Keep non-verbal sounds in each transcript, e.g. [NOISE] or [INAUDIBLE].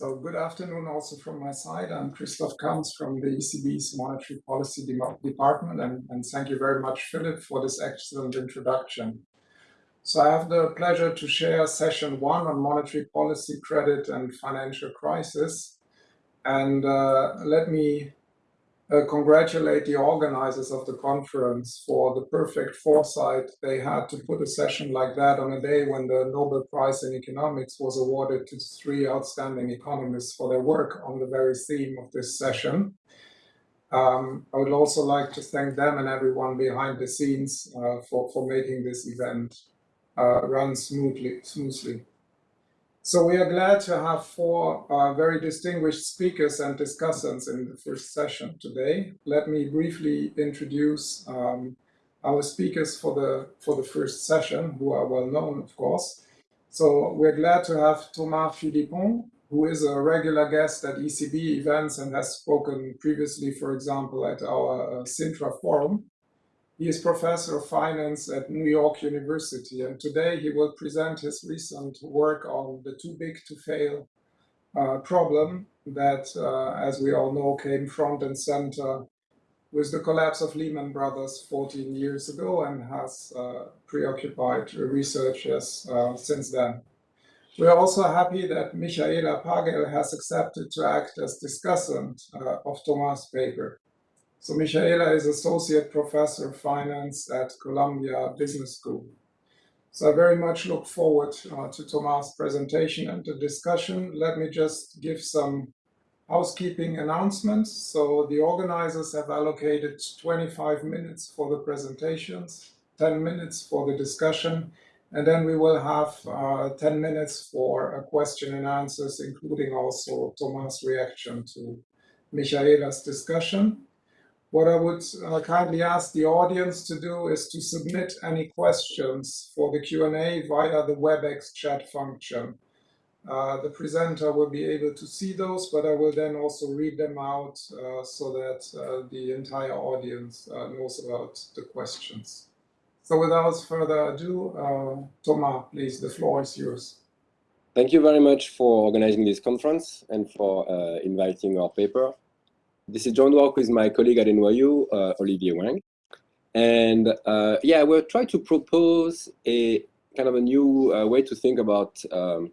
So good afternoon also from my side. I'm Christoph Kamps from the ECB's Monetary Policy Department, and, and thank you very much, Philip, for this excellent introduction. So I have the pleasure to share session one on monetary policy, credit, and financial crisis. And uh, let me uh, congratulate the organizers of the conference for the perfect foresight they had to put a session like that on a day when the Nobel Prize in Economics was awarded to three outstanding economists for their work on the very theme of this session. Um, I would also like to thank them and everyone behind the scenes uh, for, for making this event uh, run smoothly. smoothly. So we are glad to have four uh, very distinguished speakers and discussants in the first session today. Let me briefly introduce um, our speakers for the for the first session, who are well known, of course. So we're glad to have Thomas Philippon, who is a regular guest at ECB events and has spoken previously, for example, at our uh, Sintra forum. He is professor of finance at New York University, and today he will present his recent work on the too big to fail uh, problem that, uh, as we all know, came front and center with the collapse of Lehman Brothers 14 years ago and has uh, preoccupied researchers uh, since then. We are also happy that Michaela Pagel has accepted to act as discussant uh, of Thomas' paper. So Michaela is Associate Professor of Finance at Columbia Business School. So I very much look forward uh, to Thomas' presentation and the discussion. Let me just give some housekeeping announcements. So the organizers have allocated 25 minutes for the presentations, 10 minutes for the discussion, and then we will have uh, 10 minutes for a question and answers, including also Thomas' reaction to Michaela's discussion. What I would uh, kindly ask the audience to do is to submit any questions for the Q&A via the WebEx chat function. Uh, the presenter will be able to see those, but I will then also read them out uh, so that uh, the entire audience uh, knows about the questions. So without further ado, uh, Thomas, please, the floor is yours. Thank you very much for organizing this conference and for inviting our paper. This is John Walk with my colleague at NYU, uh, Olivier Wang. And uh, yeah, we'll try to propose a kind of a new uh, way to think about um,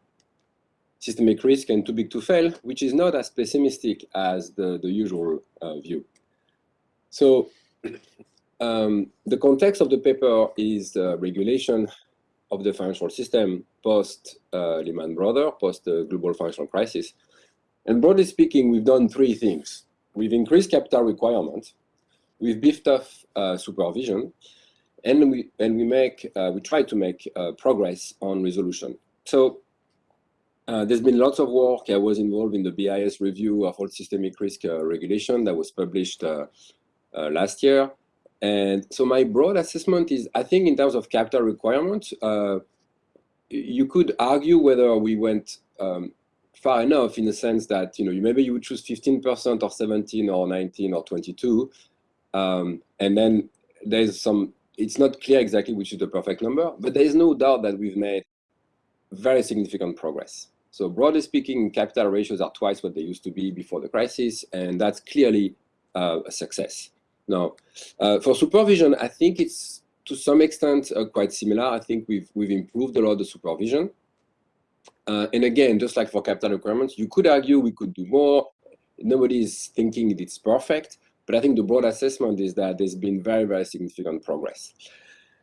systemic risk and too big to fail, which is not as pessimistic as the, the usual uh, view. So um, the context of the paper is regulation of the financial system post uh, Lehman Brothers, post the global financial crisis. And broadly speaking, we've done three things we've increased capital requirements, we've beefed up uh, supervision, and we and we make uh, we try to make uh, progress on resolution. So uh, there's been lots of work. I was involved in the BIS review of all systemic risk uh, regulation that was published uh, last year. And so my broad assessment is, I think in terms of capital requirements, you could argue whether we went um, far enough in the sense that you know maybe you would choose 15% or 17 or 19 or 22 um, and then there's some it's not clear exactly which is the perfect number but there is no doubt that we've made very significant progress. So broadly speaking capital ratios are twice what they used to be before the crisis and that's clearly uh, a success. Now uh, for supervision i think it's to some extent uh, quite similar. I think we've we've improved a lot of the supervision uh, and again, just like for capital requirements, you could argue we could do more. Nobody is thinking it's perfect, but I think the broad assessment is that there's been very, very significant progress.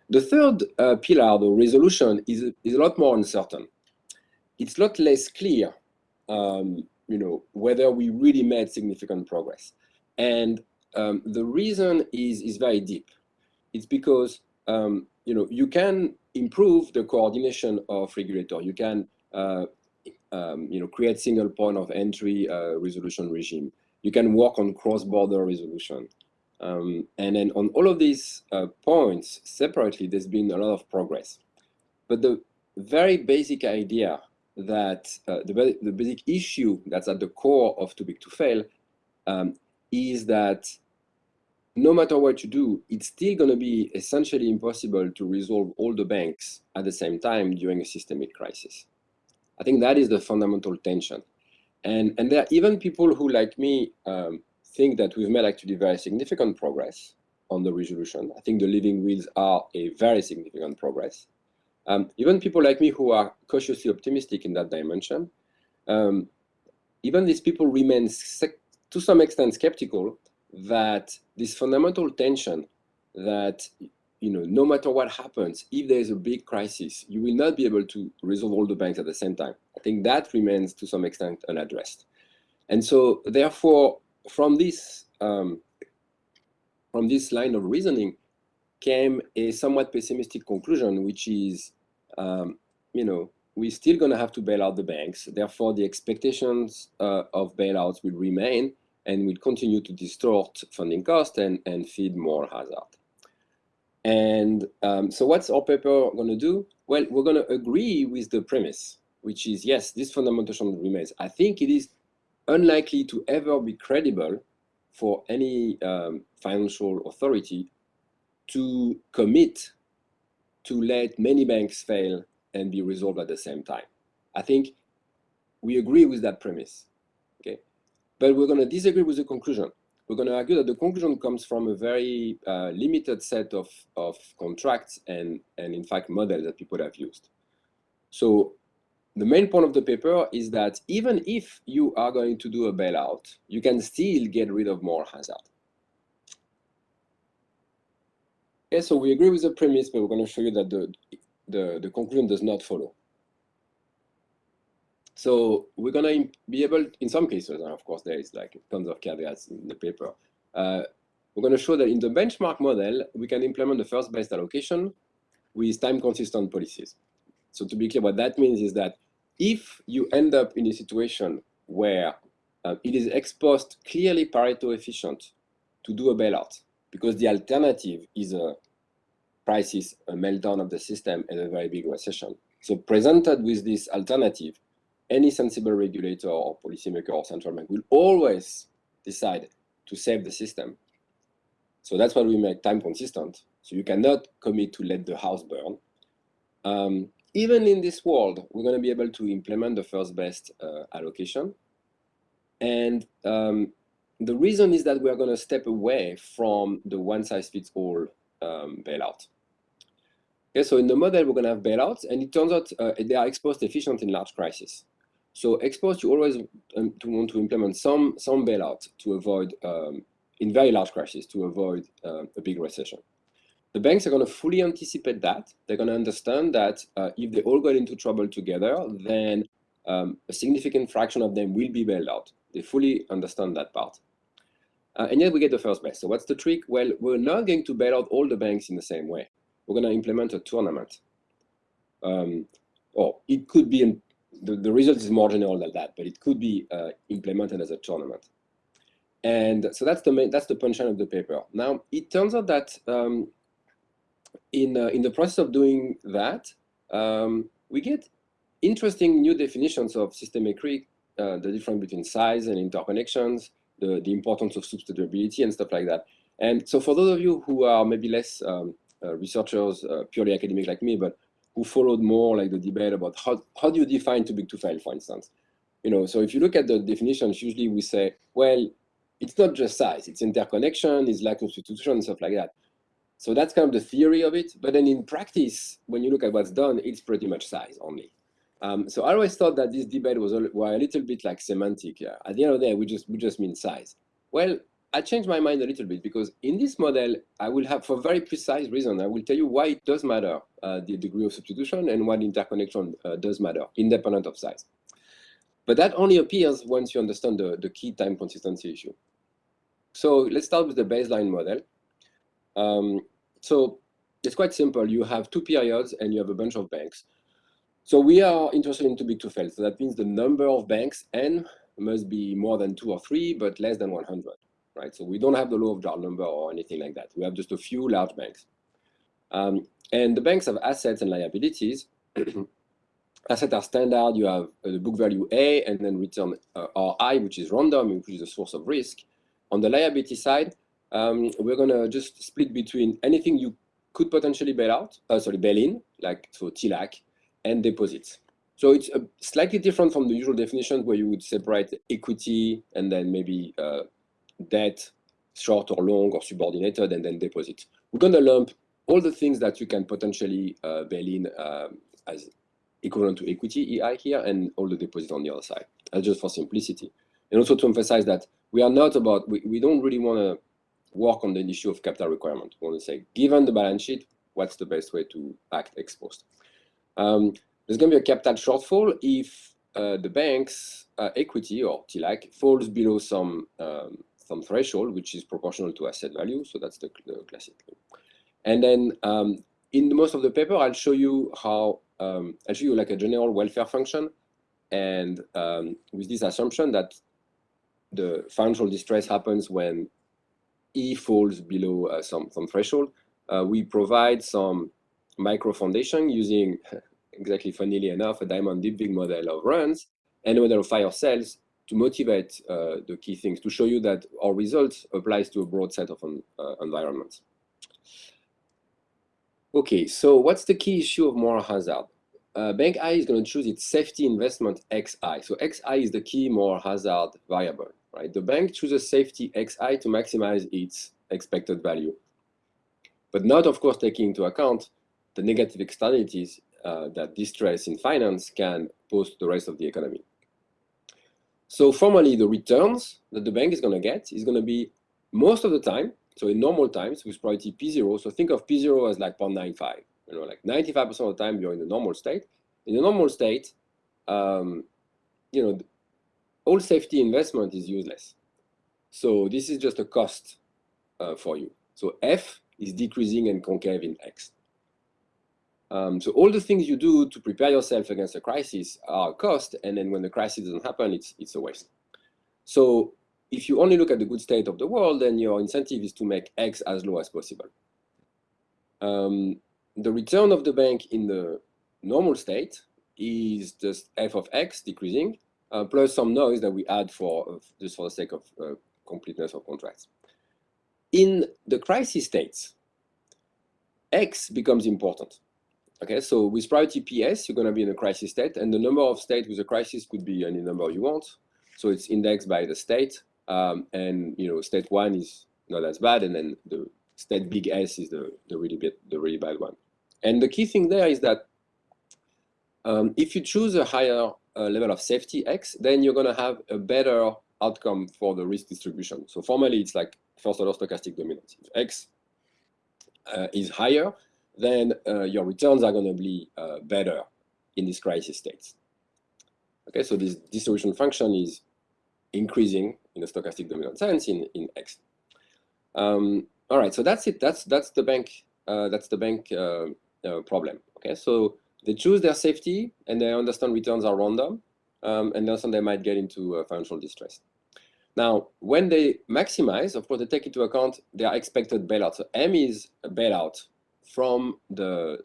The third uh, pillar, the resolution, is, is a lot more uncertain. It's a lot less clear, um, you know, whether we really made significant progress. And um, the reason is, is very deep. It's because, um, you know, you can improve the coordination of regulator. You can um, you know, create single point of entry uh, resolution regime. You can work on cross-border resolution. Um, and then on all of these uh, points separately, there's been a lot of progress. But the very basic idea that uh, the, the basic issue that's at the core of too big to fail um, is that no matter what you do, it's still going to be essentially impossible to resolve all the banks at the same time during a systemic crisis. I think that is the fundamental tension. And, and there are even people who, like me, um, think that we've made actually very significant progress on the resolution. I think the living wills are a very significant progress. Um, even people like me who are cautiously optimistic in that dimension, um, even these people remain to some extent skeptical that this fundamental tension that you know no matter what happens if there is a big crisis you will not be able to resolve all the banks at the same time. I think that remains to some extent unaddressed. And so therefore from this um, from this line of reasoning came a somewhat pessimistic conclusion which is um, you know we're still going to have to bail out the banks. Therefore the expectations uh, of bailouts will remain and will continue to distort funding costs and, and feed moral hazard. And um, so what's our paper going to do? Well, we're going to agree with the premise, which is, yes, this fundamental remains. I think it is unlikely to ever be credible for any um, financial authority to commit to let many banks fail and be resolved at the same time. I think we agree with that premise. Okay? But we're going to disagree with the conclusion. We're going to argue that the conclusion comes from a very uh, limited set of, of contracts and, and, in fact, models that people have used. So the main point of the paper is that even if you are going to do a bailout, you can still get rid of moral hazard. Okay, so we agree with the premise, but we're going to show you that the, the, the conclusion does not follow. So we're going to be able, in some cases, and of course there is like tons of caveats in the paper, uh, we're going to show that in the benchmark model, we can implement the first best allocation with time-consistent policies. So to be clear, what that means is that if you end up in a situation where uh, it is ex post clearly Pareto efficient to do a bailout, because the alternative is a crisis, a meltdown of the system, and a very big recession. So presented with this alternative, any sensible regulator or policymaker or central bank will always decide to save the system. So that's why we make time consistent. So you cannot commit to let the house burn. Um, even in this world, we're going to be able to implement the first best uh, allocation. And um, the reason is that we are going to step away from the one size fits all um, bailout. Okay, so in the model, we're going to have bailouts, and it turns out uh, they are ex post efficient in large crises. So ex post, you always um, to want to implement some some bailout to avoid um, in very large crashes to avoid uh, a big recession. The banks are going to fully anticipate that. They're going to understand that uh, if they all get into trouble together, then um, a significant fraction of them will be bailed out. They fully understand that part. Uh, and yet we get the first best. So what's the trick? Well, we're not going to bail out all the banks in the same way. We're going to implement a tournament. Um, or it could be the, the result is more general than that, but it could be uh, implemented as a tournament. And so that's the main, that's the punchline of the paper. Now, it turns out that um, in, uh, in the process of doing that, um, we get interesting new definitions of systemic risk, uh, the difference between size and interconnections, the, the importance of substitutability and stuff like that. And so for those of you who are maybe less um, uh, researchers, uh, purely academic like me, but who followed more like the debate about how, how do you define too big to fail, for instance. You know, so if you look at the definitions, usually we say, well, it's not just size, it's interconnection, it's lack of substitution and stuff like that. So that's kind of the theory of it. But then in practice, when you look at what's done, it's pretty much size only. Um, so I always thought that this debate was a, were a little bit like semantic. Yeah. At the end of the day, we just we just mean size. Well, I changed my mind a little bit because in this model, I will have, for very precise reason, I will tell you why it does matter, uh, the degree of substitution and what interconnection uh, does matter, independent of size. But that only appears once you understand the, the key time consistency issue. So let's start with the baseline model. Um, so it's quite simple. You have two periods and you have a bunch of banks. So we are interested in too big to fail. So that means the number of banks n must be more than two or three, but less than 100 right? So we don't have the law of large number or anything like that. We have just a few large banks. Um, and the banks have assets and liabilities. [CLEARS THROAT] assets are standard. You have uh, the book value A and then return uh, RI, which is random, which is a source of risk. On the liability side, um, we're going to just split between anything you could potentially bail out, uh, sorry, bail in, like so TLAC, and deposits. So it's a slightly different from the usual definition where you would separate equity and then maybe uh, debt, short or long or subordinated, and then deposit. We're going to lump all the things that you can potentially uh, bail in um, as equivalent to equity EI here and all the deposit on the other side. That's just for simplicity. And also to emphasize that we are not about, we, we don't really want to work on the issue of capital requirement. We want to say, given the balance sheet, what's the best way to act ex post? Um, there's going to be a capital shortfall if uh, the bank's uh, equity or TLAC falls below some um, some threshold, which is proportional to asset value. So that's the, the classic thing. And then um, in most of the paper, I'll show you how um, I'll show you like a general welfare function, and um, with this assumption that the financial distress happens when E falls below uh, some some threshold, uh, we provide some micro foundation using [LAUGHS] exactly funnily enough, a Diamond Dybvig model of runs and a model of fire sales to motivate uh, the key things, to show you that our results applies to a broad set of uh, environments. Okay, so what's the key issue of moral hazard? Uh, bank I is going to choose its safety investment XI. So XI is the key moral hazard variable, right? The bank chooses safety XI to maximize its expected value, but not, of course, taking into account the negative externalities uh, that distress in finance can pose to the rest of the economy. So formally, the returns that the bank is going to get is going to be most of the time, so in normal times with probability P0, so think of P0 as like 0.95, you know, like 95% of the time you're in the normal state. In the normal state, um, you know, all safety investment is useless. So this is just a cost uh, for you. So F is decreasing and concave in X. Um, so all the things you do to prepare yourself against a crisis are a cost, and then when the crisis doesn't happen, it's, it's a waste. So if you only look at the good state of the world, then your incentive is to make X as low as possible. Um, the return of the bank in the normal state is just f of x decreasing, uh, plus some noise that we add for uh, just for the sake of uh, completeness of contracts. In the crisis states, x becomes important. Okay, so with priority PS, you're going to be in a crisis state, and the number of states with a crisis could be any number you want. So it's indexed by the state, um, and you know, state one is not as bad, and then the state big S is the the really bad the really bad one. And the key thing there is that um, if you choose a higher uh, level of safety X, then you're going to have a better outcome for the risk distribution. So formally, it's like first order stochastic dominance. If X uh, is higher, then uh, your returns are going to be uh, better in these crisis states. Okay, so this distribution function is increasing in a stochastic dominant sense in, in X. Um, all right, so that's it. That's that's the bank. Uh, that's the bank uh, uh, problem. Okay, so they choose their safety and they understand returns are random, um, and then they might get into uh, financial distress. Now, when they maximize, of course, they take into account their expected bailout. So M is a bailout from the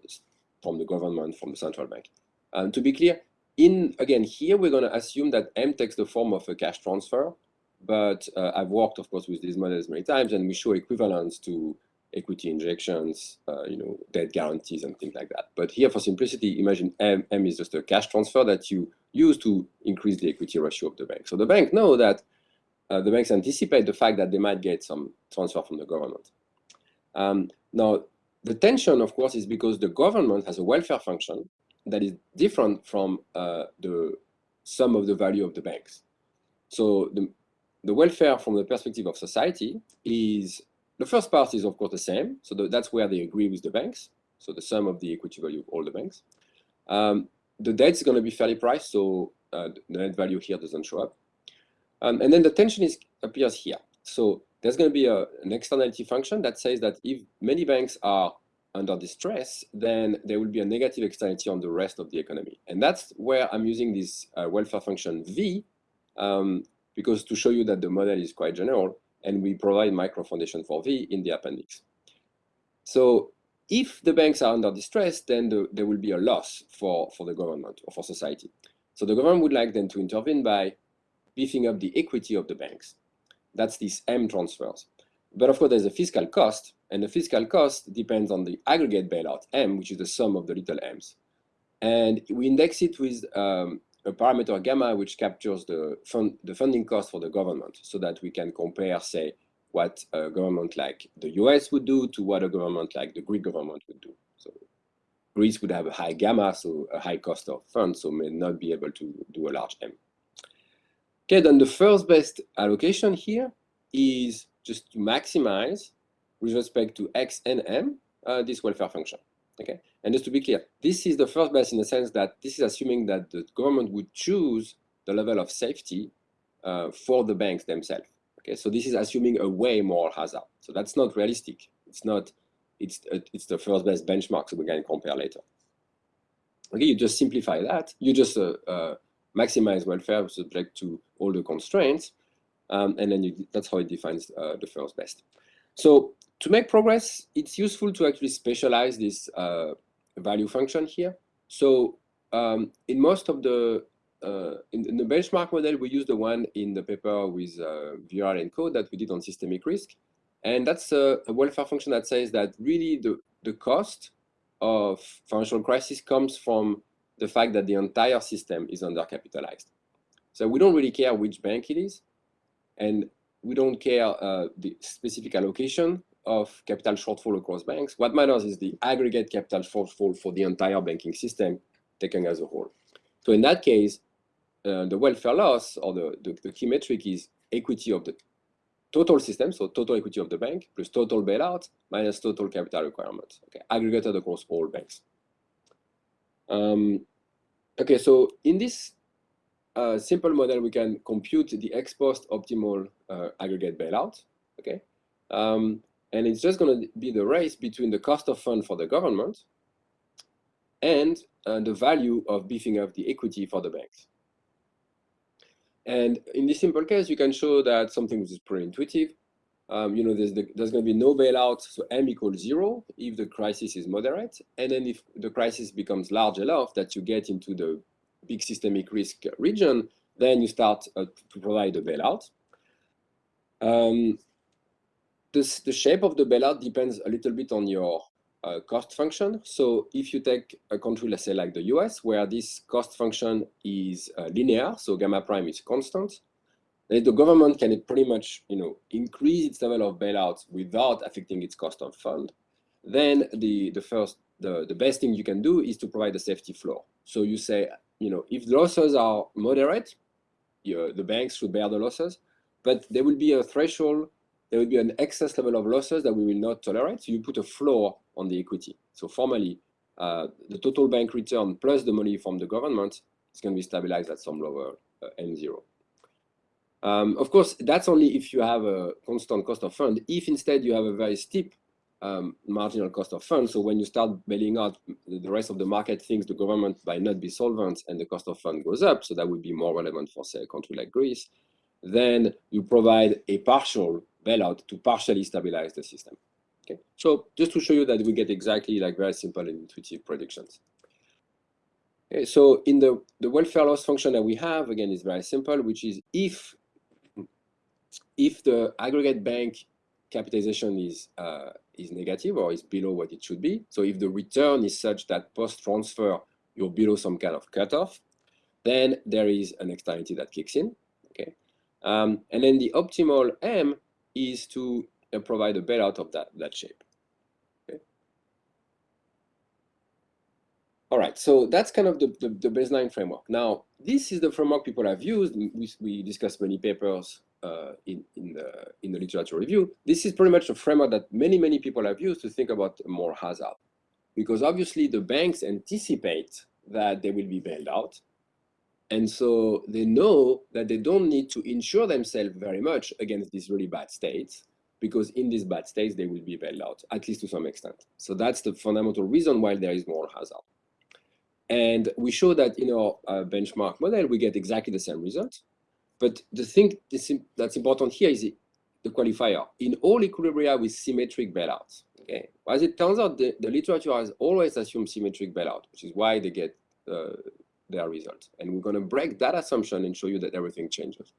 from the government, from the central bank. And to be clear, in again here we're going to assume that M takes the form of a cash transfer, but uh, I've worked, of course, with these models many times, and we show equivalents to equity injections, uh, you know, debt guarantees and things like that. But here, for simplicity, imagine M, M is just a cash transfer that you use to increase the equity ratio of the bank. So the bank know that uh, the banks anticipate the fact that they might get some transfer from the government. Um, now, the tension, of course, is because the government has a welfare function that is different from uh, the sum of the value of the banks. So the, the welfare from the perspective of society is, the first part is of course the same. So the, that's where they agree with the banks. So the sum of the equity value of all the banks. Um, the debt is going to be fairly priced, so uh, the net value here doesn't show up. Um, and then the tension is appears here. So there's going to be a, an externality function that says that if many banks are under distress, then there will be a negative externality on the rest of the economy. And that's where I'm using this uh, welfare function V, um, because to show you that the model is quite general, and we provide micro foundation for V in the appendix. So if the banks are under distress, then the, there will be a loss for, for the government or for society. So the government would like them to intervene by beefing up the equity of the banks. That's these M transfers. But of course, there's a fiscal cost, and the fiscal cost depends on the aggregate bailout, M, which is the sum of the little m's. And we index it with um, a parameter gamma, which captures the, fund, the funding cost for the government so that we can compare, say, what a government like the US would do to what a government like the Greek government would do. So Greece would have a high gamma, so a high cost of funds, so may not be able to do a large M. Okay, then the first best allocation here is just to maximize with respect to X and M uh, this welfare function. Okay, and just to be clear, this is the first best in the sense that this is assuming that the government would choose the level of safety uh, for the banks themselves. Okay, so this is assuming a way moral hazard. So that's not realistic. It's not. It's it's the first best benchmark, so we can compare later. Okay, you just simplify that. You just uh, uh, maximize welfare subject to all the constraints, um, and then you, that's how it defines uh, the first best. So to make progress, it's useful to actually specialize this uh, value function here. So um, in most of the, uh, in, in, the benchmark model, we use the one in the paper with uh, and code that we did on systemic risk. And that's a, a, welfare function that says that really the, the cost of financial crisis comes from the fact that the entire system is undercapitalized. So we don't really care which bank it is. And we don't care uh, the specific allocation of capital shortfall across banks. What matters is the aggregate capital shortfall for the entire banking system taken as a whole. So in that case, uh, the welfare loss or the, the, the, key metric is equity of the total system, so total equity of the bank plus total bailout minus total capital requirement, okay, aggregated across all banks. Um, okay, so in this uh, simple model, we can compute the ex post optimal uh, aggregate bailout, okay? Um, and it's just going to be the race between the cost of fund for the government and uh, the value of beefing up the equity for the banks. And in this simple case, you can show that something which is pretty intuitive. Um, you know, there's, the, there's going to be no bailout, so M equals zero if the crisis is moderate. And then if the crisis becomes large enough that you get into the big systemic risk region, then you start uh, to provide a bailout. Um, this, the shape of the bailout depends a little bit on your uh, cost function. So if you take a country, let's say like the US, where this cost function is uh, linear, so gamma prime is constant, then the government can pretty much you know, increase its level of bailouts without affecting its cost of fund. Then the, the first, the, the best thing you can do is to provide a safety floor. So you say, you know, if the losses are moderate, you, the banks should bear the losses, but there will be a threshold there will be an excess level of losses that we will not tolerate. So you put a floor on the equity. So formally, uh, the total bank return plus the money from the government is going to be stabilized at some lower uh, M0. Um, of course, that's only if you have a constant cost of fund. If instead you have a very steep um, marginal cost of funds, so when you start bailing out, the rest of the market thinks the government might not be solvent and the cost of fund goes up, so that would be more relevant for, say, a country like Greece, then you provide a partial bailout to partially stabilize the system. Okay, so just to show you that we get exactly like very simple and intuitive predictions. Okay, so in the, the welfare loss function that we have, again, is very simple, which is if, if the aggregate bank capitalization is, uh, is negative or is below what it should be, so if the return is such that post-transfer you're below some kind of cutoff, then there is an externality that kicks in, okay? Um, and then the optimal M is to uh, provide a bailout of that, that shape. All right, so that's kind of the, the, the, baseline framework. Now, this is the framework people have used. We, we discussed many papers uh, in, in, the, in the literature review. This is pretty much a framework that many, many people have used to think about moral hazard. Because obviously the banks anticipate that they will be bailed out. And so they know that they don't need to insure themselves very much against these really bad states, because in these bad states, they will be bailed out, at least to some extent. So that's the fundamental reason why there is moral hazard. And we show that in our uh, benchmark model, we get exactly the same result. But the thing that's important here is the qualifier. In all equilibria with symmetric bailouts, okay, as it turns out, the, the literature has always assumed symmetric bailout, which is why they get uh, their result. And we're going to break that assumption and show you that everything changes.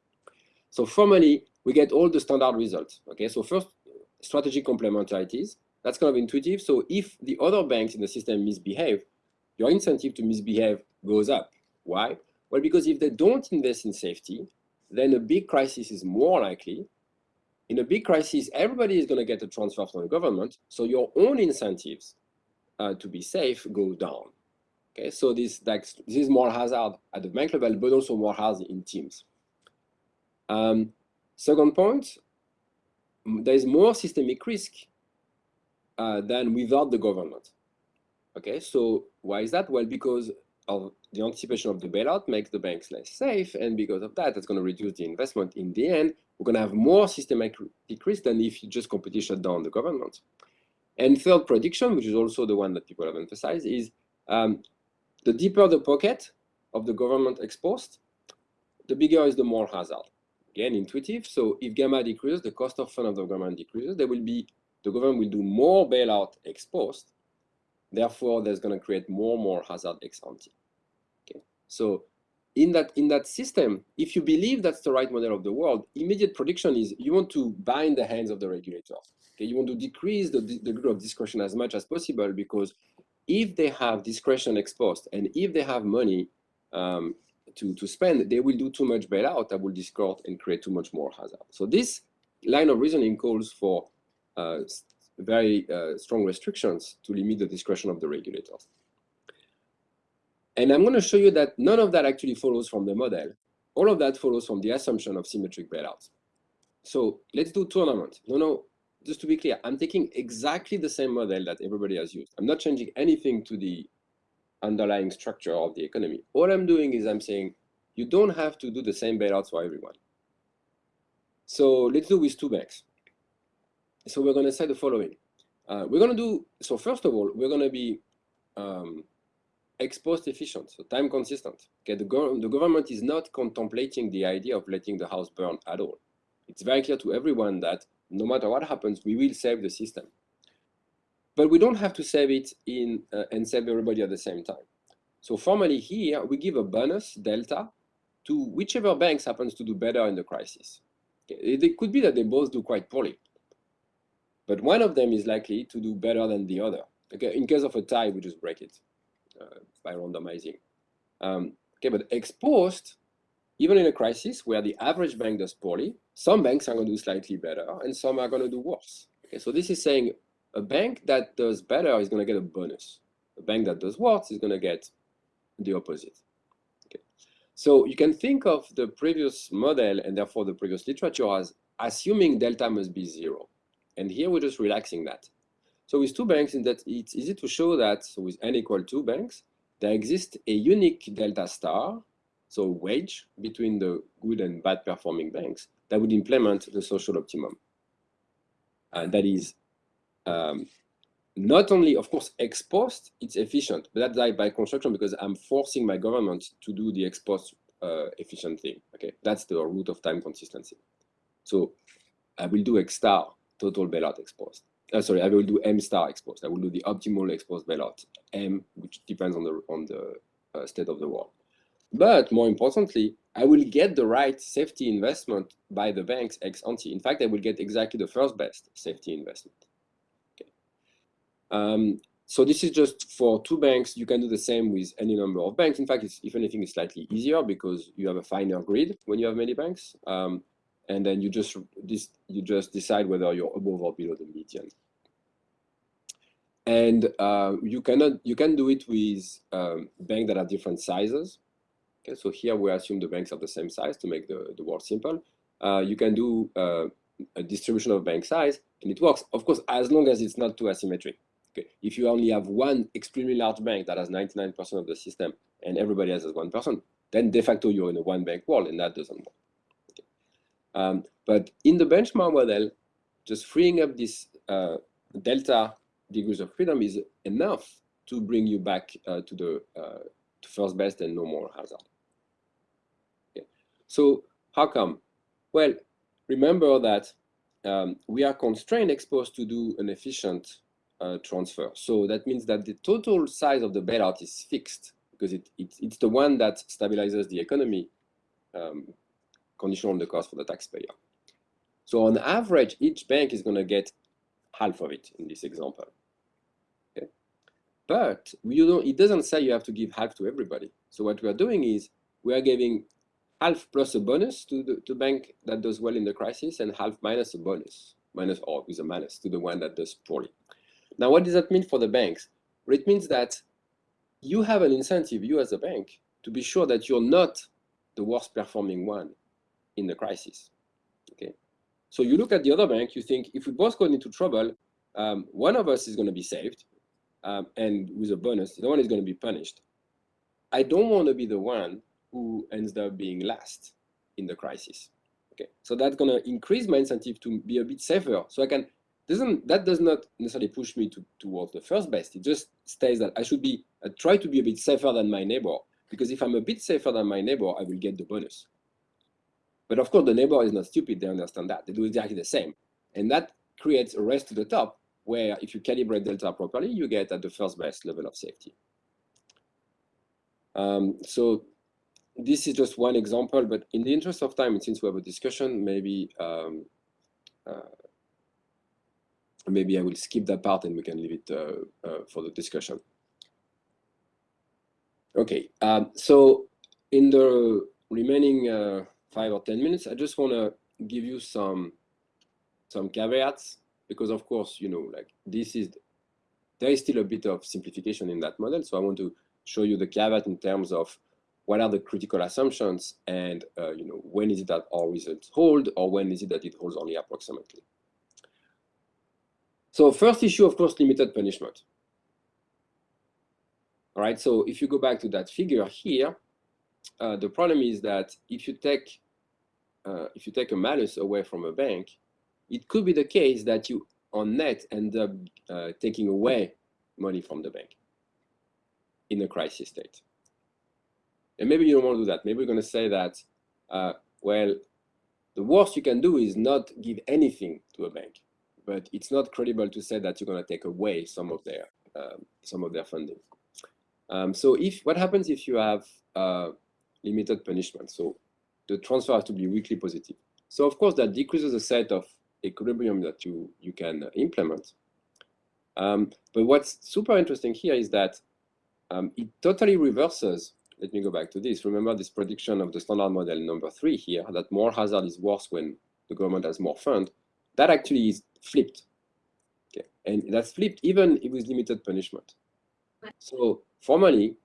So formally, we get all the standard results. Okay, so first, strategic complementarities. That's kind of intuitive. So if the other banks in the system misbehave, your incentive to misbehave goes up. Why? Well, because if they don't invest in safety, then a big crisis is more likely. In a big crisis, everybody is going to get a transfer from the government, so your own incentives uh, to be safe go down. Okay, so this, like, this is moral hazard at the bank level, but also moral hazard in teams. Um, second point, there is more systemic risk uh, than without the government. Okay, so why is that? Well, because of the anticipation of the bailout makes the banks less safe, and because of that, it's going to reduce the investment. In the end, we're going to have more systemic risk than if you just completely shut down the government. And third prediction, which is also the one that people have emphasized, is um, the deeper the pocket of the government ex post, the bigger is the moral hazard. Again, intuitive. So if gamma decreases, the cost of fund of the government decreases, there will be the government will do more bailout ex post. Therefore, there's going to create more and more hazard ex ante. So in that in that system, if you believe that's the right model of the world, immediate prediction is you want to bind the hands of the regulator. Okay, you want to decrease the, the degree of discretion as much as possible because if they have discretion ex post and if they have money um, to, to spend, they will do too much bailout that will distort and create too much moral hazard. So this line of reasoning calls for uh, very uh, strong restrictions to limit the discretion of the regulators. And I'm going to show you that none of that actually follows from the model. All of that follows from the assumption of symmetric bailouts. So let's do tournament. No, no, just to be clear, I'm taking exactly the same model that everybody has used. I'm not changing anything to the underlying structure of the economy. All I'm doing is I'm saying you don't have to do the same bailouts for everyone. So let's do with two banks. So we're going to say the following. Uh, we're going to do, so first of all, we're going to be um, ex-post efficient, so time consistent. Okay, the, go the government is not contemplating the idea of letting the house burn at all. It's very clear to everyone that no matter what happens, we will save the system. But we don't have to save it in uh, and save everybody at the same time. So formally here, we give a bonus delta to whichever banks happens to do better in the crisis. Okay. It could be that they both do quite poorly but one of them is likely to do better than the other. Okay, in case of a tie, we just break it by randomizing. Um, okay, but ex-post, even in a crisis where the average bank does poorly, some banks are going to do slightly better and some are going to do worse. Okay, so this is saying a bank that does better is going to get a bonus. A bank that does worse is going to get the opposite. Okay. So you can think of the previous model and therefore the previous literature as assuming delta must be zero. And here we're just relaxing that. So with two banks, in that it's easy to show that so with n equal two banks, there exists a unique delta star, so wage between the good and bad performing banks that would implement the social optimum. And that is um, not only, of course, ex post, it's efficient, but that's by construction because I'm forcing my government to do the ex post uh, efficient thing. Okay, that's the root of time consistency. So I will do X star total bailout ex post. Uh, sorry, I will do M star ex post. I will do the optimal ex post bailout, M, which depends on the on the uh, state of the world. But more importantly, I will get the right safety investment by the banks ex ante. In fact, I will get exactly the first best safety investment. Okay. Um, so this is just for two banks. You can do the same with any number of banks. In fact, if anything, it's slightly easier because you have a finer grid when you have many banks. Um, and then you just you just decide whether you're above or below the median. And uh, you cannot you can do it with um, banks that are different sizes. Okay, so here we assume the banks are the same size to make the, the world simple. Uh, you can do uh, a distribution of bank size, and it works, of course, as long as it's not too asymmetric. Okay, if you only have one extremely large bank that has 99% of the system and everybody else has 1%, person, then de facto you're in a one bank world, and that doesn't work. Um, but in the benchmark model, just freeing up this uh, delta degrees of freedom is enough to bring you back uh, to the uh, to first best and no moral hazard. Okay. So how come? Well, remember that um, we are constrained ex post to do an efficient uh, transfer. So that means that the total size of the bailout is fixed because it, it, it's the one that stabilizes the economy um, conditional on the cost for the taxpayer. So on average, each bank is going to get half of it in this example. Okay. but it doesn't say you have to give half to everybody. So what we are doing is we are giving half plus a bonus to the to bank that does well in the crisis and half minus a bonus, minus or with a minus to the one that does poorly. Now, what does that mean for the banks? Well, it means that you have an incentive, you as a bank, to be sure that you're not the worst performing one in the crisis. Okay, so you look at the other bank, you think if we both go into trouble, um, one of us is going to be saved, um, and with a bonus, the one is going to be punished. I don't want to be the one who ends up being last in the crisis. Okay, so that's going to increase my incentive to be a bit safer. So I can doesn't that does not necessarily push me to towards the first best. It just stays that I should be I try to be a bit safer than my neighbor because if I'm a bit safer than my neighbor, I will get the bonus. But of course, the neighbor is not stupid. They understand that they do exactly the same, and that creates a race to the top where if you calibrate delta properly, you get at the first best level of safety. Um, so this is just one example, but in the interest of time, since we have a discussion, maybe um, uh, maybe I will skip that part and we can leave it uh, uh, for the discussion. Okay, um, so in the remaining uh, five or 10 minutes, I just want to give you some some caveats because of course, you know, like this is, there is still a bit of simplification in that model. So I want to show you the caveat in terms of what are the critical assumptions and, uh, you know, when is it that our results hold or when is it that it holds only approximately. So first issue, of course, limited punishment. All right, so if you go back to that figure here, uh, the problem is that if you take uh, if you take a malus away from a bank, it could be the case that you on net end up uh, taking away money from the bank in a crisis state. And maybe you don't want to do that. Maybe we're going to say that, uh, well, the worst you can do is not give anything to a bank, but it's not credible to say that you're going to take away some of their um, some of their funding. Um, so if what happens if you have uh, limited punishment? So the transfer has to be weakly positive. So of course that decreases the set of equilibrium that you, you can implement. Um, but what's super interesting here is that um, it totally reverses. Let me go back to this. Remember this prediction of the standard model number three here, that moral hazard is worse when the government has more fund. That actually is flipped. Okay, and that's flipped even if with limited punishment. So formally,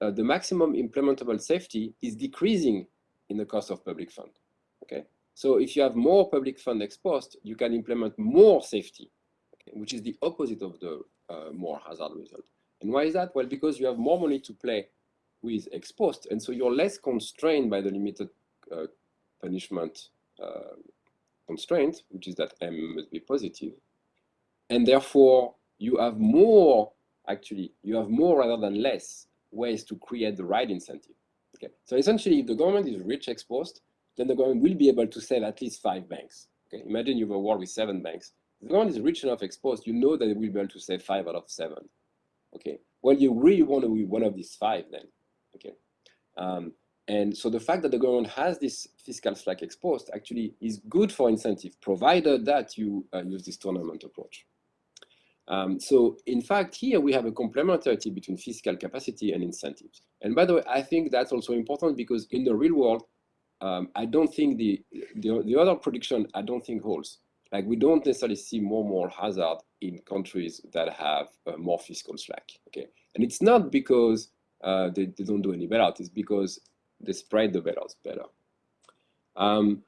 uh, the maximum implementable safety is decreasing in the cost of public fund. Okay, so if you have more public fund ex post, you can implement more safety, okay, which is the opposite of the uh, moral hazard result. And why is that? Well, because you have more money to play with ex post, and so you're less constrained by the limited uh, punishment uh, constraint, which is that M must be positive. And therefore, you have more, actually, you have more rather than less ways to create the right incentive. Okay, so essentially, if the government is rich ex post, then the government will be able to sell at least five banks. Okay, imagine you have a war with seven banks. If the government is rich enough ex post, you know that it will be able to save five out of seven. Okay, well, you really want to be one of these five then. Okay, um, and so the fact that the government has this fiscal slack ex post actually is good for incentive, provided that you uh, use this tournament approach. Um, so in fact, here we have a complementarity between fiscal capacity and incentives. And by the way, I think that's also important because in the real world, um, I don't think the, the, the other prediction, I don't think holds. Like we don't necessarily see more moral hazard in countries that have uh, more fiscal slack. Okay, and it's not because uh, they, they don't do any bailout. It's because they spread the bailouts better. Um,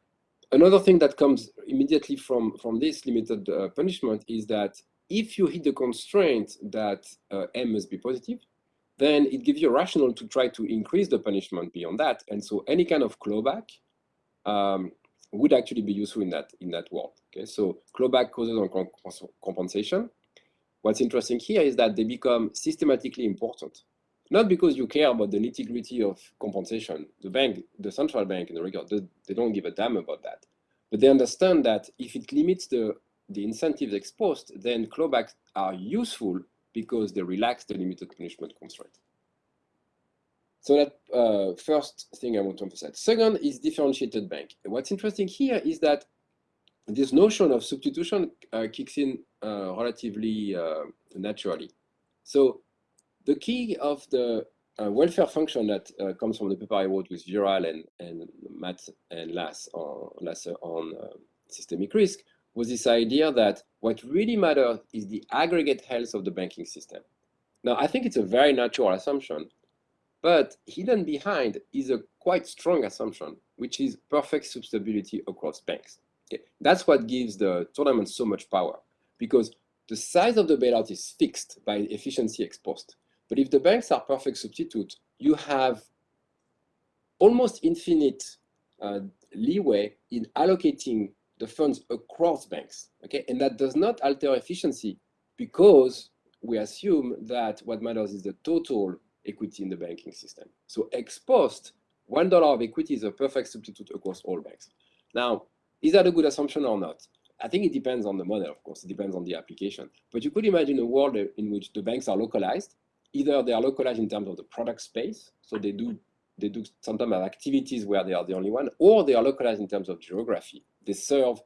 another thing that comes immediately from from this limited uh, punishment is that if you hit the constraint that uh, M must be positive, then it gives you a rationale to try to increase the punishment beyond that. And so any kind of clawback um, would actually be useful in that in that world. Okay, so clawback causes on compensation. What's interesting here is that they become systematically important, not because you care about the nitty gritty of compensation. The bank, the central bank in the record, they don't give a damn about that, but they understand that if it limits the the incentives ex post, then clawbacks are useful because they relax the limited punishment constraint. So that uh, first thing I want to emphasize. Second is differentiated bank. what's interesting here is that this notion of substitution uh, kicks in uh, relatively uh, naturally. So the key of the uh, welfare function that uh, comes from the paper I wrote with Viral and, and Matt and Lasse on, Lasse on systemic risk was this idea that what really matters is the aggregate health of the banking system. Now, I think it's a very natural assumption, but hidden behind is a quite strong assumption, which is perfect substitutability across banks. Okay. That's what gives the tournament so much power, because the size of the bailout is fixed by efficiency ex post. But if the banks are perfect substitute, you have almost infinite uh, leeway in allocating the funds across banks, okay? And that does not alter efficiency because we assume that what matters is the total equity in the banking system. So ex post, $1 of equity is a perfect substitute across all banks. Now, is that a good assumption or not? I think it depends on the model, of course, it depends on the application. But you could imagine a world in which the banks are localized. Either they are localized in terms of the product space, so they do they do sometimes have activities where they are the only one, or they are localized in terms of geography. They serve,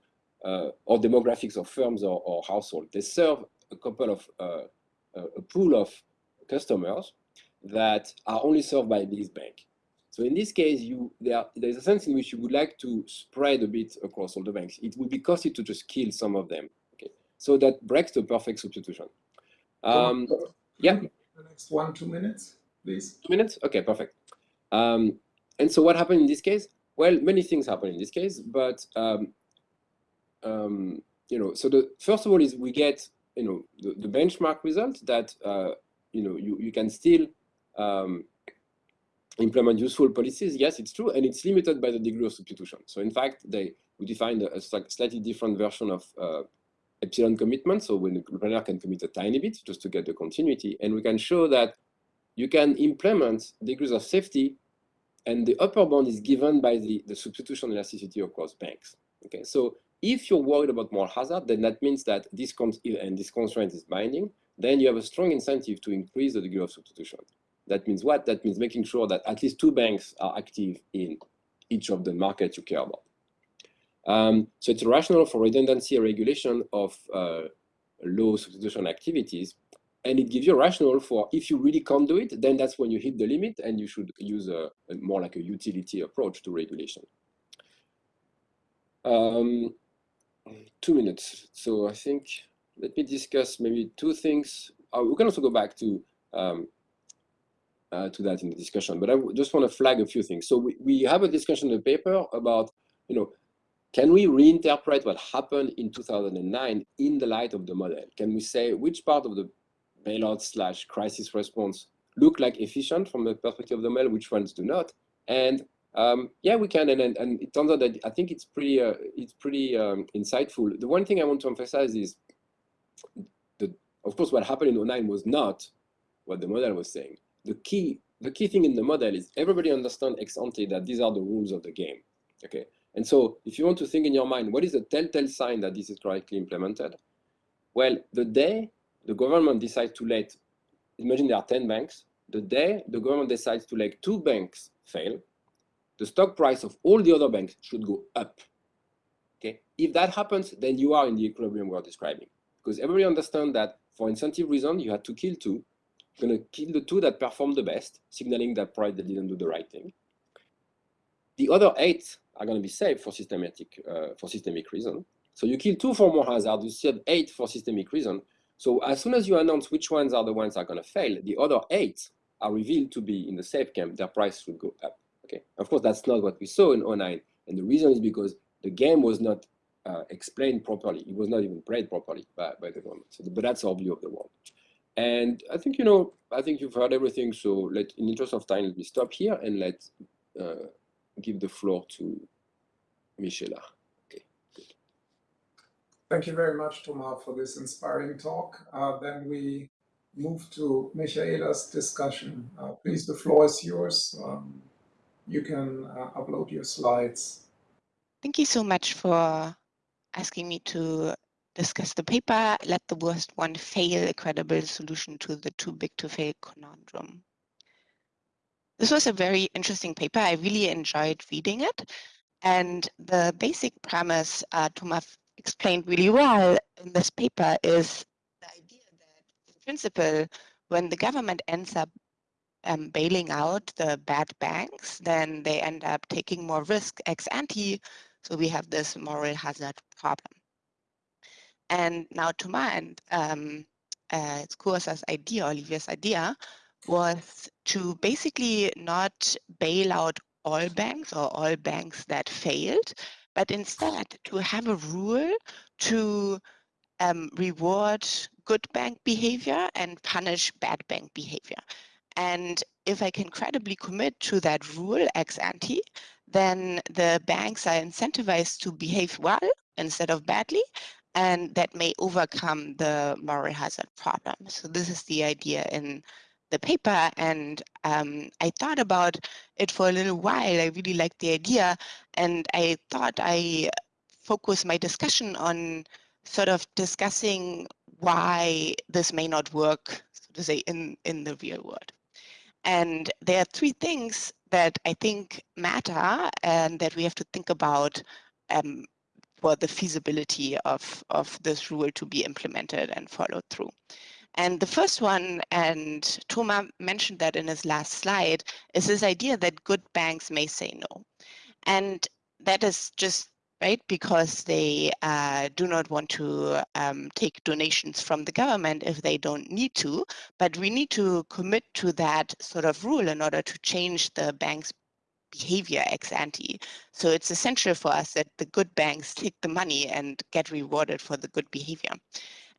uh, or demographics of firms or, or household. They serve a couple of, uh, a pool of customers that are only served by this bank. So in this case, you there there's a sense in which you would like to spread a bit across all the banks. It would be costly to just kill some of them. Okay, so that breaks the perfect substitution. Um, yeah. The next one, two minutes, please. Two minutes. Okay, perfect. Um, and so what happened in this case? Well, many things happen in this case, but um, um, you know, so the first of all is we get you know the, the benchmark result that uh, you know you you can still um, implement useful policies, yes, it's true, and it's limited by the degree of substitution. So in fact, they we defined a, a slightly different version of uh, epsilon commitment. So when the planner can commit a tiny bit just to get the continuity, and we can show that you can implement degrees of safety, and the upper bound is given by the, the substitution elasticity across banks. Okay, so if you're worried about moral hazard, then that means that this and this constraint is binding, then you have a strong incentive to increase the degree of substitution. That means what? That means making sure that at least two banks are active in each of the markets you care about. Um, so it's a rationale for redundancy regulation of uh, low substitution activities. And it gives you a rationale for if you really can't do it, then that's when you hit the limit and you should use a, a more like a utility approach to regulation. Um, two minutes. So I think, let me discuss maybe two things. Uh, we can also go back to um, uh, to that in the discussion, but I just want to flag a few things. So we, we have a discussion in the paper about, you know, can we reinterpret what happened in 2009 in the light of the model? Can we say which part of the bailout slash crisis response look like efficient from the perspective of the model, which ones do not? And um, yeah, we can, and, and, and it turns out that I think it's pretty uh, it's pretty um, insightful. The one thing I want to emphasize is, the of course, what happened in 09 was not what the model was saying the key the key thing in the model is everybody understand ex ante that these are the rules of the game. Okay, and so if you want to think in your mind, what is the telltale sign that this is correctly implemented? Well, the day the government decides to let, imagine there are 10 banks, the day the government decides to let two banks fail, the stock price of all the other banks should go up. Okay, if that happens, then you are in the equilibrium we're describing. Because everybody understands that for incentive reason, you had to kill two, You're going to kill the two that perform the best, signaling that probably they didn't do the right thing. The other eight are going to be safe for systematic uh, for systemic reason. So you kill two for moral hazard, you save eight for systemic reason. So as soon as you announce which ones are the ones that are going to fail, the other eight are revealed to be in the safe camp, their price will go up. Okay, of course that's not what we saw in 09, and the reason is because the game was not uh, explained properly. It was not even played properly by, by the government. So, but that's our view of the world. And I think, you know, I think you've heard everything. So let, in interest of time, let me stop here and let uh, give the floor to Michaela. Thank you very much, Thomas, for this inspiring talk. Uh, then we move to Michaela's discussion. Uh, please, the floor is yours. Um, you can uh, upload your slides. Thank you so much for asking me to discuss the paper, let the worst one fail a credible solution to the too big to fail conundrum. This was a very interesting paper. I really enjoyed reading it. And the basic premise uh, Thomas explained really well in this paper is the idea that in principle, when the government ends up um, bailing out the bad banks, then they end up taking more risk ex ante. So we have this moral hazard problem. And now to my um, uh, Kursa's idea, Olivier's idea, was to basically not bail out all banks or all banks that failed, but instead to have a rule to um, reward good bank behavior and punish bad bank behavior. And if I can credibly commit to that rule ex ante, then the banks are incentivized to behave well instead of badly, and that may overcome the moral hazard problem. So this is the idea in the paper, and um, I thought about it for a little while. I really liked the idea, and I thought I focus my discussion on sort of discussing why this may not work, so to say, in, in the real world. And there are three things that I think matter and that we have to think about um, for the feasibility of, of this rule to be implemented and followed through. And the first one, and Thomas mentioned that in his last slide, is this idea that good banks may say no. And that is just right? Because they uh, do not want to um, take donations from the government if they don't need to. But we need to commit to that sort of rule in order to change the bank's behavior ex ante. So it's essential for us that the good banks take the money and get rewarded for the good behavior.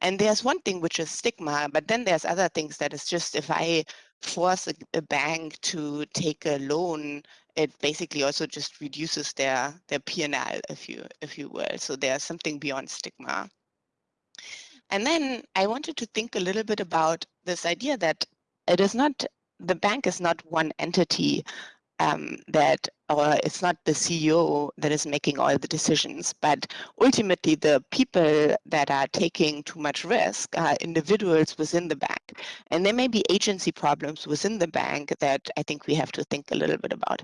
And there's one thing which is stigma, but then there's other things that is just if I force a, a bank to take a loan it basically also just reduces their their P&L, if you if you will. So there's something beyond stigma. And then I wanted to think a little bit about this idea that it is not the bank is not one entity um, that or it's not the CEO that is making all the decisions, but ultimately the people that are taking too much risk are individuals within the bank. And there may be agency problems within the bank that I think we have to think a little bit about.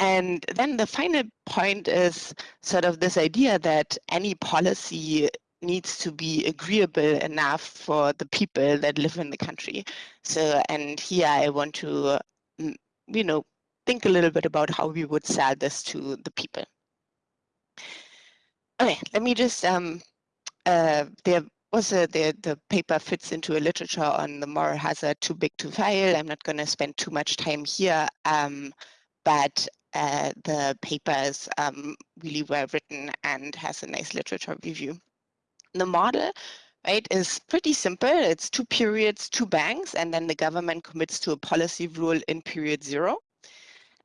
And then the final point is sort of this idea that any policy needs to be agreeable enough for the people that live in the country. So, and here I want to, mm, you know, think a little bit about how we would sell this to the people. Okay, let me just, um, uh, there was a, the, the paper fits into a literature on the moral hazard too big to fail. I'm not going to spend too much time here, um, but uh, the paper is um, really well written and has a nice literature review. The model right, is pretty simple. It's two periods, two banks, and then the government commits to a policy rule in period zero.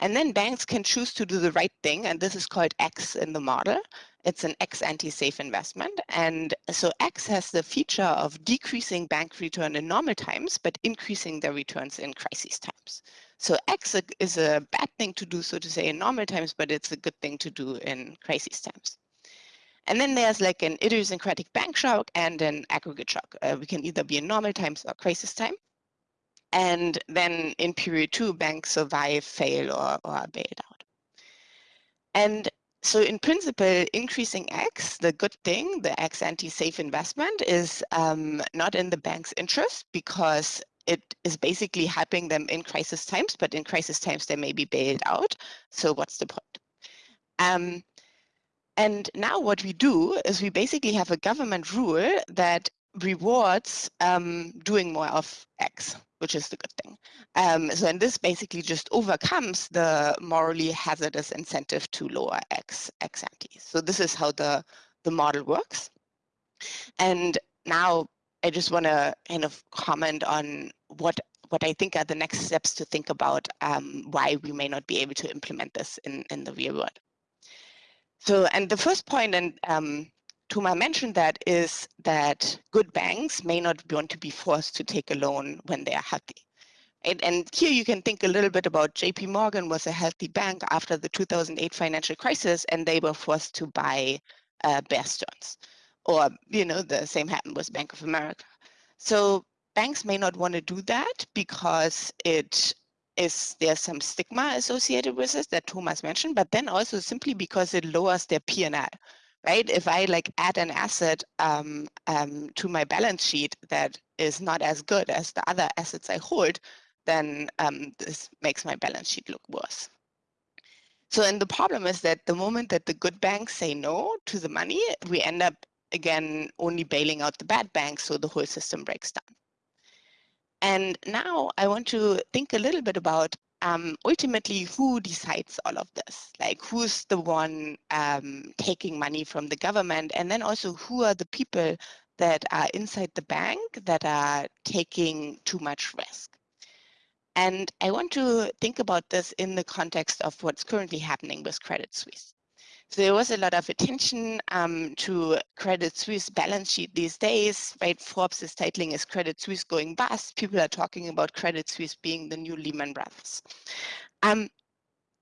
And then banks can choose to do the right thing, and this is called X in the model. It's an ex ante-safe investment. And so X has the feature of decreasing bank return in normal times, but increasing their returns in crisis times. So X is a bad thing to do, so to say, in normal times, but it's a good thing to do in crisis times. And then there's like an idiosyncratic bank shock and an aggregate shock. Uh, we can either be in normal times or crisis time. And then in period two, banks survive, fail, or, or are bailed out. And so in principle, increasing X, the good thing, the ex ante-safe investment is um, not in the bank's interest because it is basically helping them in crisis times, but in crisis times they may be bailed out. So what's the point? Um, and now what we do is we basically have a government rule that rewards um, doing more of X, which is the good thing. Um, so and this basically just overcomes the morally hazardous incentive to lower X, ex ante. So this is how the, the model works. And now I just want to kind of comment on what what I think are the next steps to think about um, why we may not be able to implement this in, in the real world. So, and the first point, and um, Thomas mentioned that, is that good banks may not want to be forced to take a loan when they are healthy. And, and here you can think a little bit about JP Morgan was a healthy bank after the 2008 financial crisis, and they were forced to buy uh, Bear. Or, you know, the same happened with Bank of America. So banks may not want to do that because it is there's some stigma associated with it that Thomas mentioned, but then also simply because it lowers their P&L, right? If I like add an asset um, um, to my balance sheet that is not as good as the other assets I hold, then um, this makes my balance sheet look worse. So and the problem is that the moment that the good banks say no to the money, we end up again only bailing out the bad banks, so the whole system breaks down. And now I want to think a little bit about um, ultimately who decides all of this? Like who's the one um, taking money from the government? And then also who are the people that are inside the bank that are taking too much risk? And I want to think about this in the context of what's currently happening with Credit Suisse. There was a lot of attention um, to Credit Suisse balance sheet these days, right? Forbes is titling as Credit Suisse going bust. People are talking about Credit Suisse being the new Lehman Brothers. Um,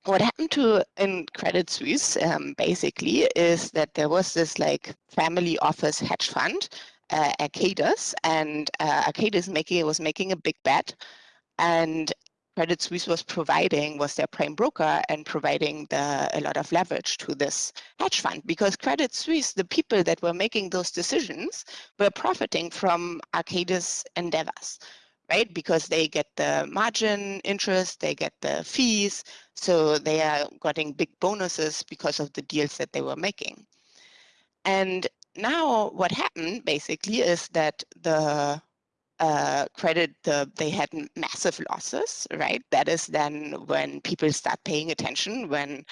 what happened to in Credit Suisse um, basically is that there was this like family office hedge fund, uh, Archegos, and uh, Archegos making was making a big bet, and Credit Suisse was providing was their prime broker and providing the, a lot of leverage to this hedge fund because Credit Suisse, the people that were making those decisions, were profiting from Archegos endeavors, right? Because they get the margin interest, they get the fees, so they are getting big bonuses because of the deals that they were making. And now what happened basically is that the uh, credit the, they had massive losses, right? That is then when people start paying attention, when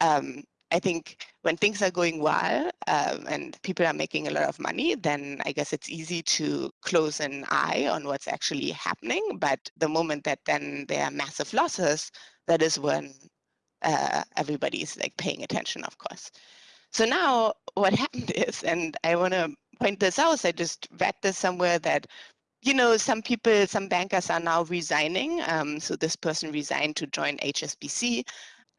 um, I think when things are going well um, and people are making a lot of money, then I guess it's easy to close an eye on what's actually happening. But the moment that then there are massive losses, that is when uh, everybody's like paying attention, of course. So now what [LAUGHS] happened is, and I want to point this out, I just read this somewhere that you know, some people, some bankers are now resigning. Um, so this person resigned to join HSBC.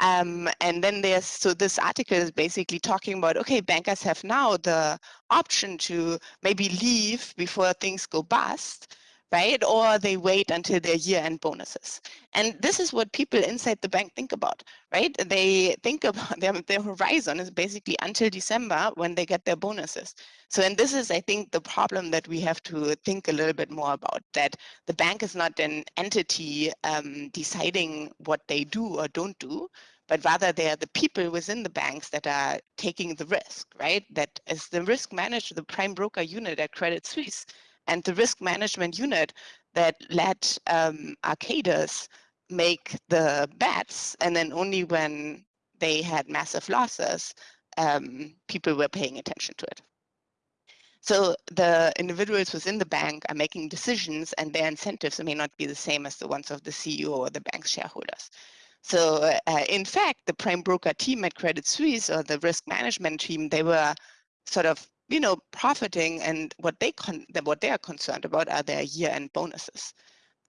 Um, and then there's, so this article is basically talking about, okay, bankers have now the option to maybe leave before things go bust right? Or they wait until their year-end bonuses. And this is what people inside the bank think about, right? They think about [LAUGHS] their, their horizon is basically until December when they get their bonuses. So, and this is, I think, the problem that we have to think a little bit more about, that the bank is not an entity um, deciding what they do or don't do, but rather they are the people within the banks that are taking the risk, right? That is the risk manager, the prime broker unit at Credit Suisse and the risk management unit that let um, Archegos make the bets, and then only when they had massive losses, um, people were paying attention to it. So the individuals within the bank are making decisions and their incentives may not be the same as the ones of the CEO or the bank's shareholders. So uh, in fact, the prime broker team at Credit Suisse or the risk management team, they were sort of you know, profiting and what they what they are concerned about are their year-end bonuses.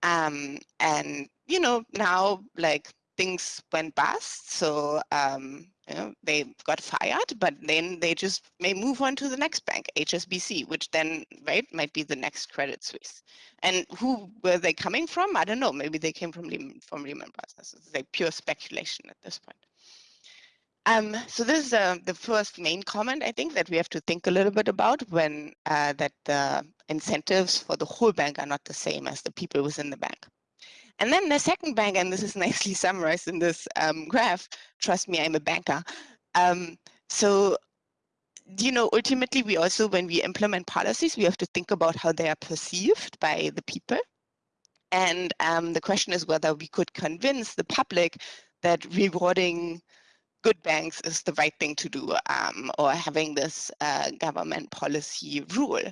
Um, and you know, now like things went bust, so um, you know, they got fired, but then they just may move on to the next bank, HSBC, which then right might be the next Credit Suisse. And who were they coming from? I don't know. Maybe they came from Lehman, from Lehman Brothers. It's like pure speculation at this point. Um, so this is uh, the first main comment, I think, that we have to think a little bit about when uh, that the incentives for the whole bank are not the same as the people within the bank. And then the second bank, and this is [LAUGHS] nicely summarized in this um, graph, trust me, I'm a banker. Um, so, you know, ultimately, we also, when we implement policies, we have to think about how they are perceived by the people. And um, the question is whether we could convince the public that rewarding good banks is the right thing to do um, or having this uh, government policy rule.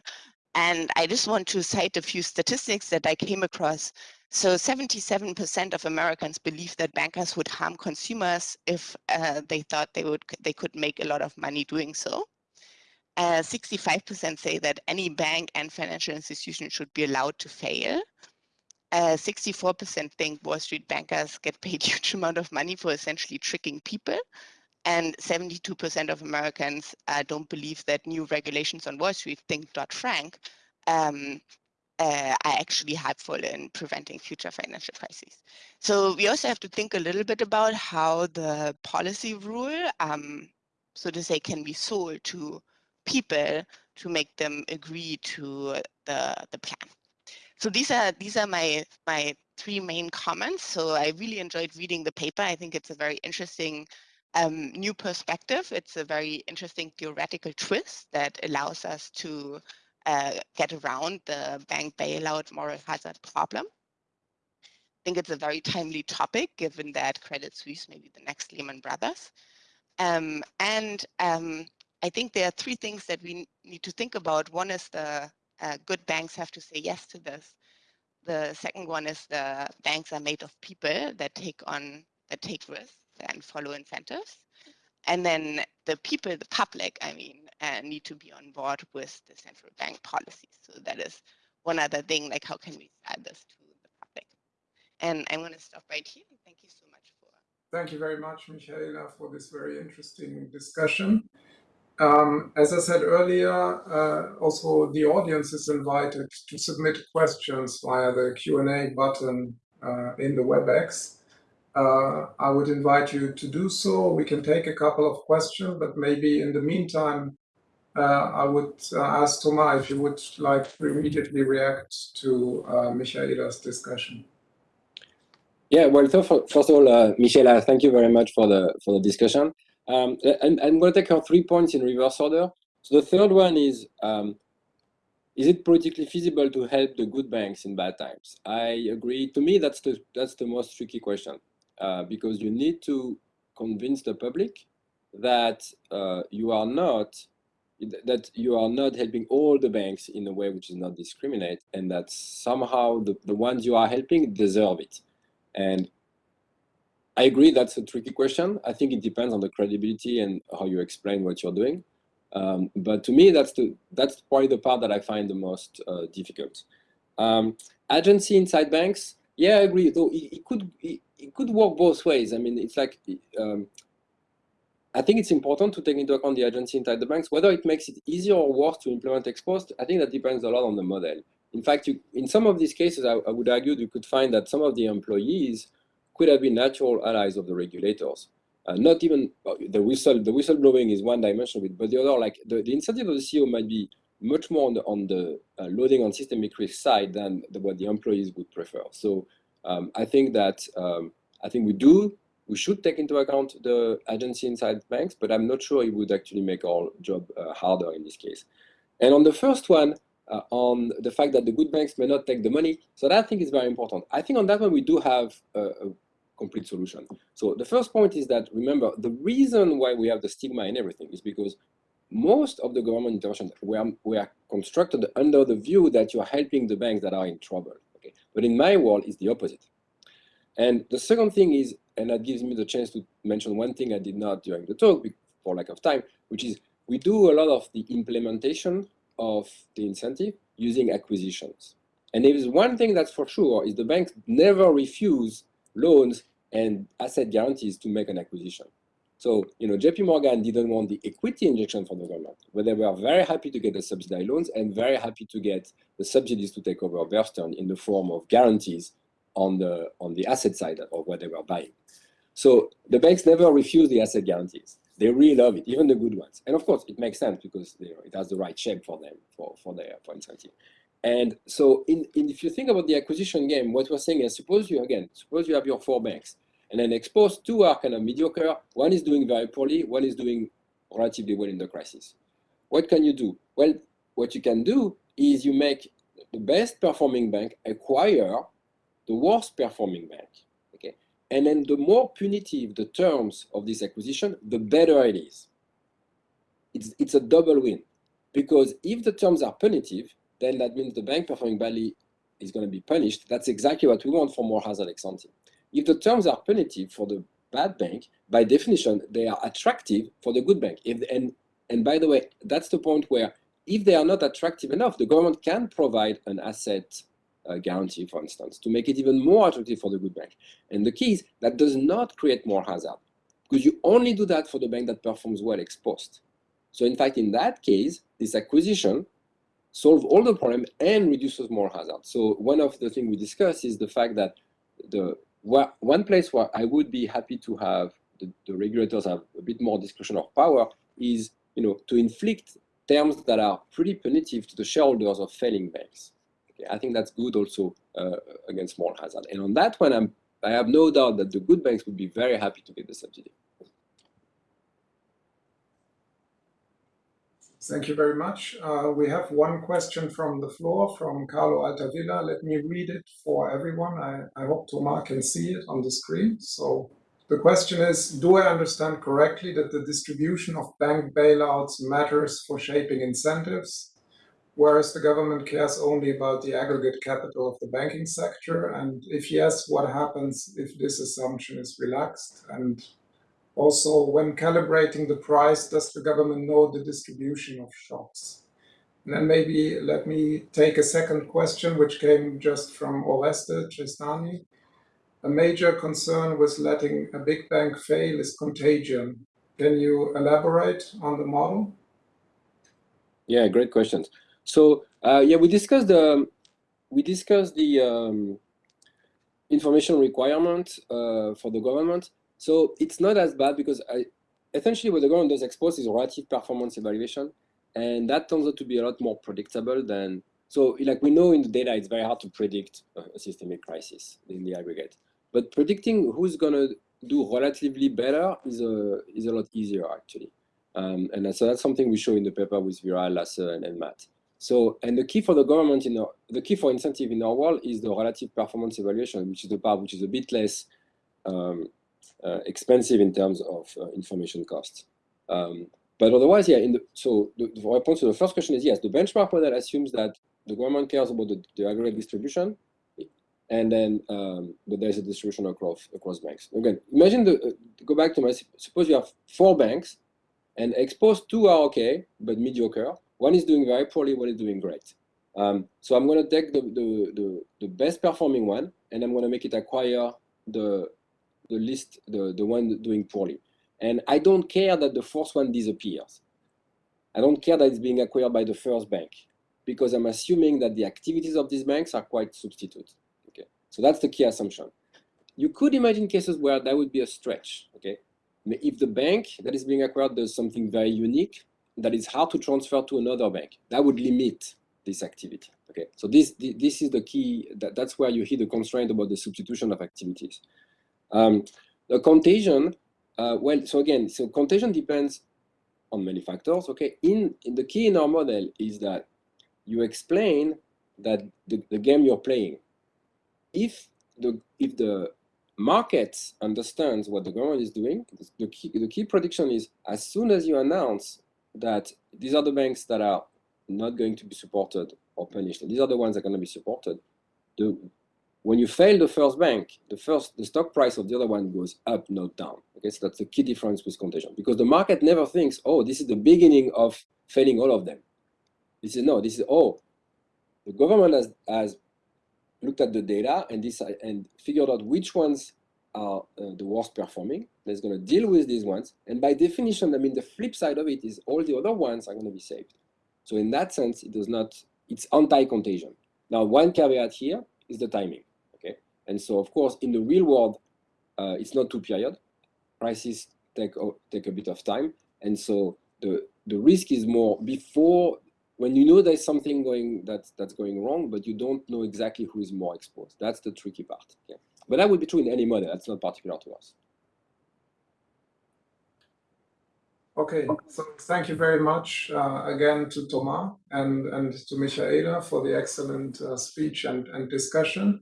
And I just want to cite a few statistics that I came across. So 77% of Americans believe that bankers would harm consumers if uh, they thought they would they could make a lot of money doing so. 65% uh, say that any bank and financial institution should be allowed to fail. 64% uh, think Wall Street bankers get paid [LAUGHS] huge amount of money for essentially tricking people. And 72% of Americans uh, don't believe that new regulations on Wall Street, think Dodd-Frank, um, uh, are actually helpful in preventing future financial crises. So we also have to think a little bit about how the policy rule um, so to say, can be sold to people to make them agree to the, the plan. So these are these are my my three main comments. So I really enjoyed reading the paper. I think it's a very interesting um, new perspective. It's a very interesting theoretical twist that allows us to uh, get around the bank bailout moral hazard problem. I think it's a very timely topic given that Credit Suisse may be the next Lehman Brothers. Um, and um, I think there are three things that we need to think about. One is the uh, good banks have to say yes to this. The second one is the banks are made of people that take on that take risks and follow incentives. And then the people, the public, I mean, uh, need to be on board with the central bank policies. So that is one other thing, like how can we add this to the public? And I'm going to stop right here. Thank you so much for. Thank you very much, Michaela, for this very interesting discussion. Um, as I said earlier, uh, also the audience is invited to submit questions via the Q&A button uh, in the WebEx. Uh, I would invite you to do so. We can take a couple of questions, but maybe in the meantime, uh, I would uh, ask Thomas if you would like to immediately react to uh, Michaela's discussion. Yeah, well, so for, first of all, Michaela, thank you very much for the for the discussion. Um, and I'm going to take our three points in reverse order. So the third one is, um, is it politically feasible to help the good banks in bad times? I agree. To me, that's the that's the most tricky question uh, because you need to convince the public that uh, you are not that you are not helping all the banks in a way which is not discriminate and that somehow the, the ones you are helping deserve it and I agree that's a tricky question. I think it depends on the credibility and how you explain what you're doing. Um, but to me, that's the that's probably the part that I find the most uh, difficult. Um, agency inside banks, yeah, I agree. Though it, it could it, it, could work both ways. I mean, it's like um, I think it's important to take into account the agency inside the banks. Whether it makes it easier or worse to implement ex post, I think that depends a lot on the model. In fact, you, in some of these cases, I, I would argue you could find that some of the employees could have been natural allies of the regulators. Uh, not even uh, the whistle, the whistleblowing is one dimension of it, but the other, like the, the incentive of the CEO might be much more on the, on the uh, loading on systemic risk side than the, what the employees would prefer. So um, I think that um, I think we do, we should take into account the agency inside banks, but I'm not sure it would actually make our job uh, harder in this case. And on the first one, uh, on the fact that the good banks may not take the money. So that I think is very important. I think on that one, we do have a, a complete solution. So the first point is that, remember, the reason why we have the stigma and everything is because most of the government interventions were, were constructed under the view that you're helping the banks that are in trouble. Okay? But in my world, it's the opposite. And the second thing is, and that gives me the chance to mention one thing I did not during the talk for lack of time, which is we do a lot of the implementation of the incentive using acquisitions. And there is one thing that's for sure is the banks never refuse loans and asset guarantees to make an acquisition. So, you know, JP Morgan didn't want the equity injection from the government, but they were very happy to get the subsidized loans and very happy to get the subsidies to take over Bear Stearns in the form of guarantees on the on the asset side of what they were buying. So the banks never refuse the asset guarantees. They really love it, even the good ones. And of course, it makes sense because it has the right shape for them for for their for incentive. And so in, in, if you think about the acquisition game, what we're saying is suppose you, again, suppose you have your four banks and then ex post two are kind of mediocre, one is doing very poorly, one is doing relatively well in the crisis. What can you do? Well, what you can do is you make the best performing bank acquire the worst performing bank. Okay, And then the more punitive the terms of this acquisition, the better it is. It's, it's a double win. Because if the terms are punitive, then that means the bank performing badly is going to be punished. That's exactly what we want for moral hazard ex ante. If the terms are punitive for the bad bank, by definition, they are attractive for the good bank. If, and, and by the way, that's the point where if they are not attractive enough, the government can provide an asset uh, guarantee, for instance, to make it even more attractive for the good bank. And the key is that does not create moral hazard because you only do that for the bank that performs well ex post. So in fact, in that case, this acquisition solve all the problem and reduces moral hazard. So one of the things we discuss is the fact that the one place where I would be happy to have the, the regulators have a bit more discretion of power is you know to inflict terms that are pretty punitive to the shareholders of failing banks. Okay, I think that's good also uh, against moral hazard. And on that one, I'm, I have no doubt that the good banks would be very happy to get the subsidy. Thank you very much. Uh, we have one question from the floor from Carlo Altavilla. Let me read it for everyone. I, I hope Thomas can see it on the screen. So the question is, do I understand correctly that the distribution of bank bailouts matters for shaping incentives, whereas the government cares only about the aggregate capital of the banking sector? And if yes, what happens if this assumption is relaxed? And also, when calibrating the price, does the government know the distribution of shocks? And then maybe let me take a second question, which came just from Oreste Tristani. A major concern with letting a big bank fail is contagion. Can you elaborate on the model? Yeah, great questions. So uh, yeah, we discussed the we discussed the um, information requirement uh, for the government. So it's not as bad because I, essentially what the government does ex post is relative performance evaluation. And that turns out to be a lot more predictable than, so like we know in the data, it's very hard to predict a systemic crisis in the aggregate. But predicting who's gonna do relatively better is a, is a lot easier actually. Um, and so that's something we show in the paper with Viral, Lasse, and, and Matt. So, and the key for the government in our, the key for incentive in our world is the relative performance evaluation, which is the part which is a bit less um, uh, expensive in terms of uh, information costs. Um, but otherwise, yeah, in the, so the, the response to the first question is yes, the benchmark model assumes that the government cares about the, the aggregate distribution, and then um, but there's a distribution across across banks. Again, imagine the uh, go back to my suppose you have four banks, and ex post two are okay but mediocre. One is doing very poorly, one is doing great. Um, so I'm going to take the, the, the the best performing one, and I'm going to make it acquire the the list, the, the one doing poorly. And I don't care that the fourth one disappears. I don't care that it's being acquired by the first bank because I'm assuming that the activities of these banks are quite substitute. Okay, so that's the key assumption. You could imagine cases where that would be a stretch. Okay, if the bank that is being acquired does something very unique that is hard to transfer to another bank, that would limit this activity. Okay, so this this is the key. That, that's where you hit the constraint about the substitution of activities. Um, the contagion, uh, well, so again, so contagion depends on many factors. Okay, in, in the key in our model is that you explain that the, the game you're playing. If the if the market understands what the government is doing, the key the key prediction is as soon as you announce that these are the banks that are not going to be supported or punished, and these are the ones that are going to be supported, the when you fail the first bank, the first the stock price of the other one goes up, not down. Okay, so that's the key difference with contagion because the market never thinks, oh, this is the beginning of failing all of them. This is no, this is oh, the government has has looked at the data and this and figured out which ones are uh, the worst performing. That's going to deal with these ones, and by definition, I mean the flip side of it is all the other ones are going to be saved. So in that sense, it does not. It's anti-contagion. Now, one caveat here is the timing. And so, of course, in the real world, uh, it's not two period. Prices take take a bit of time, and so the the risk is more before when you know there's something going that's that's going wrong, but you don't know exactly who is more exposed. That's the tricky part. Okay? But that would be true in any model. That's not particular to us. Okay, so thank you very much uh, again to Thomas and, and to Michaela for the excellent uh, speech and, and discussion.